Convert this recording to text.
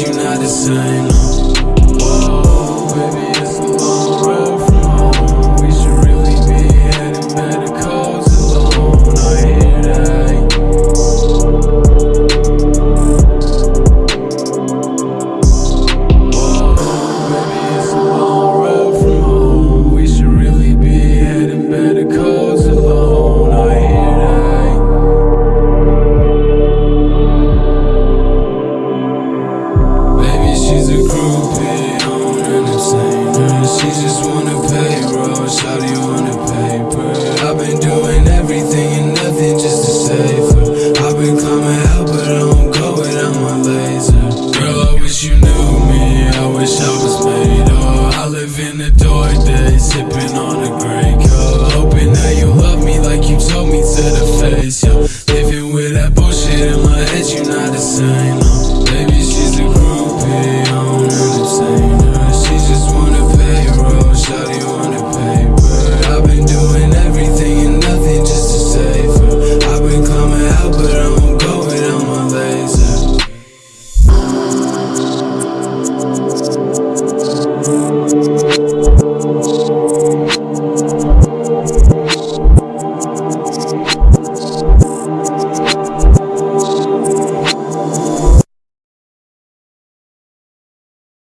you're not the same. you.